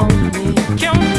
on me. Count